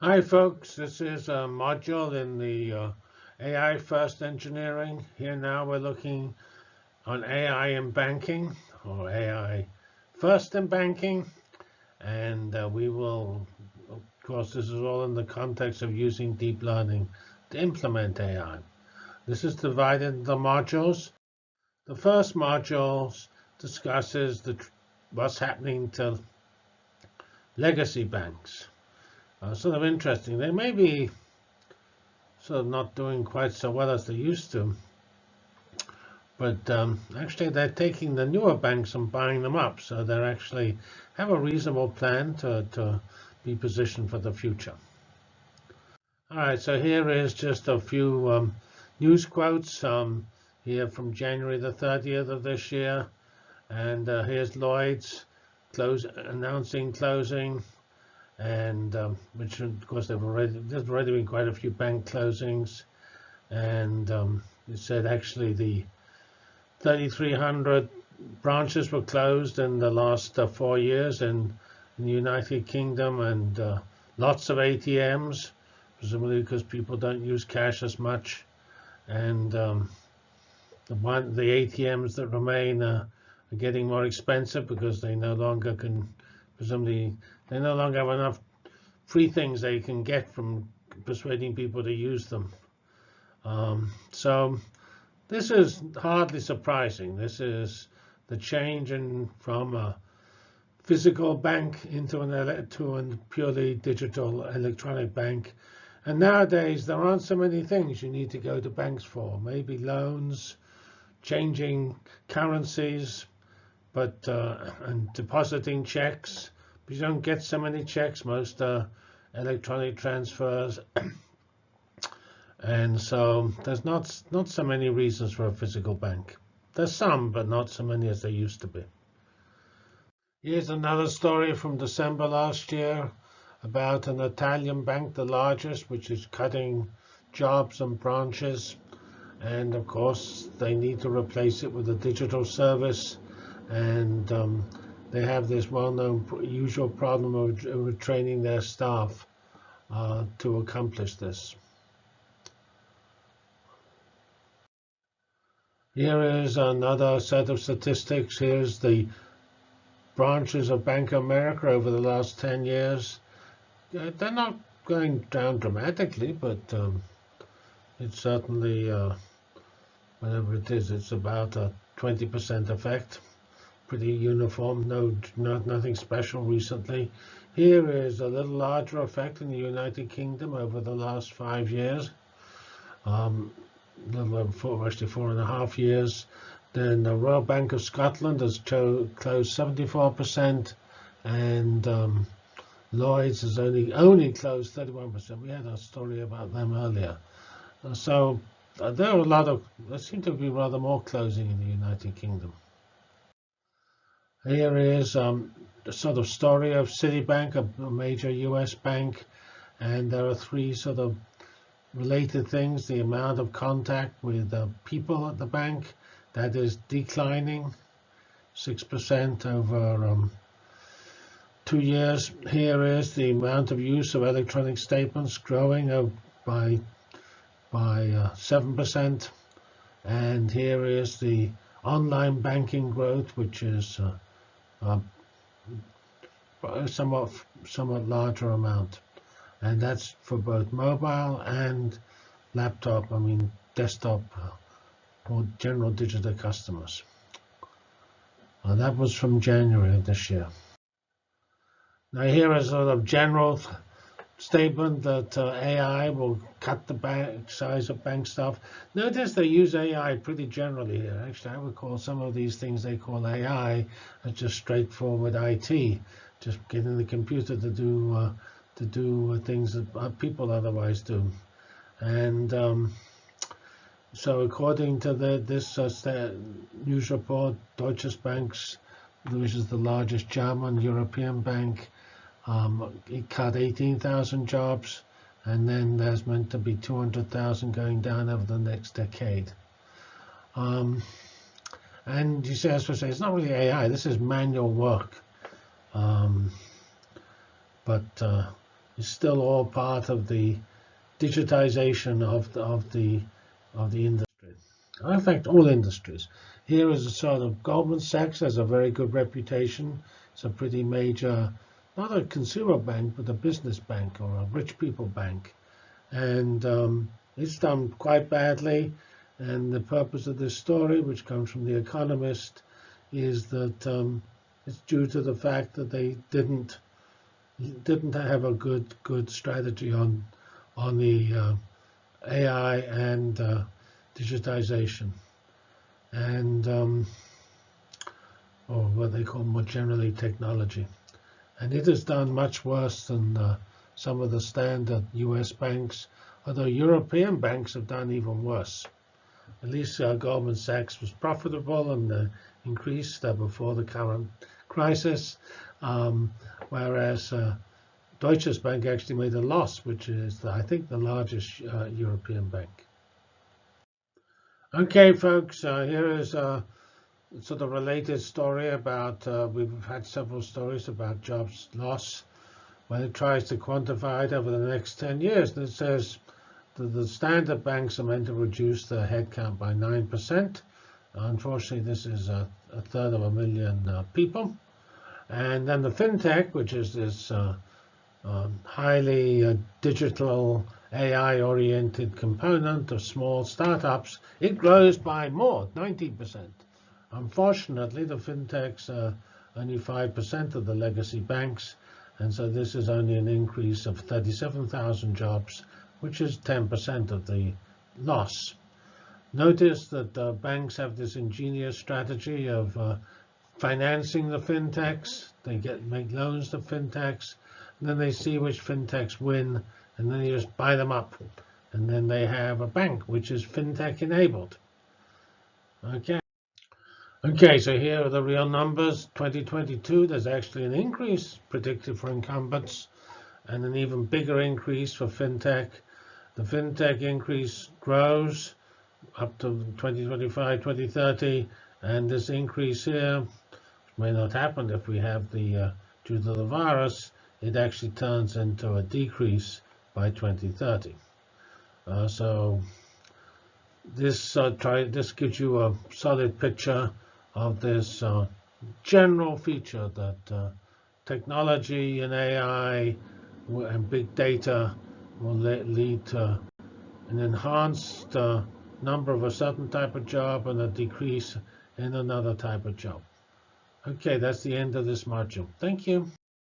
Hi, folks. This is a module in the uh, AI First Engineering. Here now we're looking on AI in banking or AI First in banking. And uh, we will, of course, this is all in the context of using deep learning to implement AI. This is divided into modules. The first module discusses the, what's happening to legacy banks uh, sort of interesting. They may be sort of not doing quite so well as they used to. But um, actually, they're taking the newer banks and buying them up. So they actually have a reasonable plan to, to be positioned for the future. All right, so here is just a few um, news quotes um, here from January the 30th of this year. And uh, here's Lloyds close, announcing closing and um, which of course there have already there's already been quite a few bank closings, and um, it said actually the 3,300 branches were closed in the last uh, four years in, in, the United Kingdom, and uh, lots of ATMs, presumably because people don't use cash as much, and um, the one the ATMs that remain uh, are getting more expensive because they no longer can presumably they no longer have enough free things they can get from persuading people to use them. Um, so this is hardly surprising. This is the change in from a physical bank into an to a purely digital electronic bank. And nowadays there aren't so many things you need to go to banks for. Maybe loans, changing currencies, but uh, and depositing checks. But you don't get so many checks. Most uh, electronic transfers. and so there's not not so many reasons for a physical bank. There's some, but not so many as there used to be. Here's another story from December last year about an Italian bank, the largest, which is cutting jobs and branches. And of course, they need to replace it with a digital service. And um, they have this well-known usual problem of, of training their staff uh, to accomplish this. Here is another set of statistics. Here's the branches of Bank of America over the last 10 years. Uh, they're not going down dramatically, but um, it's certainly, uh, whatever it is, it's about a 20% effect pretty uniform, no, not, nothing special recently. Here is a little larger effect in the United Kingdom over the last five years, um, little over four, actually four and a half years. Then the Royal Bank of Scotland has closed 74%, and um, Lloyds has only only closed 31%. We had a story about them earlier. So uh, there are a lot of, there seem to be rather more closing in the United Kingdom. Here is um, the sort of story of Citibank, a, major U.S. bank, and there are three sort of related things. The amount of contact with uh, people at the bank, that is declining, 6% over um, two years. Here is the amount of use of electronic statements growing by by 7%. Uh, and here is the online banking growth, which is uh, um, somewhat somewhat larger amount, and that's for both mobile and laptop. I mean desktop or general digital customers. Uh, that was from January of this year. Now here is a sort of general statement that uh, AI will cut the bank size of bank stuff. Notice they use AI pretty generally here. Actually, I would call some of these things they call AI as just straightforward IT, just getting the computer to do uh, to do things that uh, people otherwise do. And um, so, according to the, this uh, news report, Deutsche Banks, which is the largest German European bank, um, it cut 18,000 jobs, and then there's meant to be 200,000 going down over the next decade. Um, and you say, as I say, it's not really AI. This is manual work. Um, but uh, is still all part of the digitization of the, of the of the industry. In fact, all industries. Here is a sort of Goldman Sachs has a very good reputation. It's a pretty major, not a consumer bank, but a business bank or a rich people bank. And um, it's done quite badly. And the purpose of this story, which comes from The Economist, is that um, it's due to the fact that they didn't didn't have a good good strategy on on the uh, AI and uh, digitization, and um, or what they call more generally technology. And it has done much worse than uh, some of the standard U.S. banks, although European banks have done even worse. At least uh, Goldman Sachs was profitable and uh, increased uh, before the current crisis, um, whereas uh, Deutsche Bank actually made a loss, which is, I think, the largest uh, European bank. Okay, folks, here is sort of related story about, uh, we've had several stories about jobs loss when it tries to quantify it over the next 10 years. And it says that the standard banks are meant to reduce their headcount by 9%. Unfortunately, this is a, a third of a million uh, people. And then the fintech, which is this uh, um, highly uh, digital AI-oriented component of small startups, it grows by more, 90%. Unfortunately, the fintechs are only 5% of the legacy banks, and so this is only an increase of 37,000 jobs, which is 10% of the loss. Notice that uh, banks have this ingenious strategy of uh, financing the fintechs. They get make loans to fintechs, and then they see which fintechs win, and then you just buy them up. And then they have a bank which is fintech enabled. Okay. Okay, so here are the real numbers. 2022, there's actually an increase predicted for incumbents and an even bigger increase for fintech. The fintech increase grows up to 2025, 2030, and this increase here may not happen if we have the, uh, due to the virus, it actually turns into a decrease by 2030. Uh, so this uh, try this gives you a solid picture of this uh, general feature that uh, technology and AI and big data will lead to an enhanced uh, number of a certain type of job and a decrease in another type of job. Okay, that's the end of this module. Thank you.